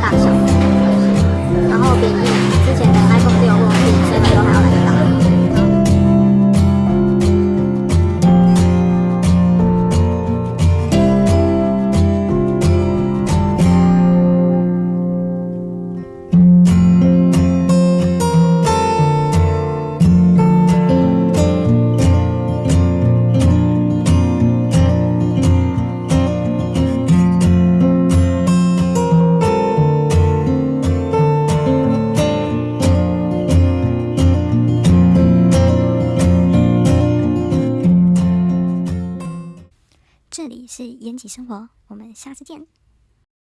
大小这里是延吉生活，我们下次见。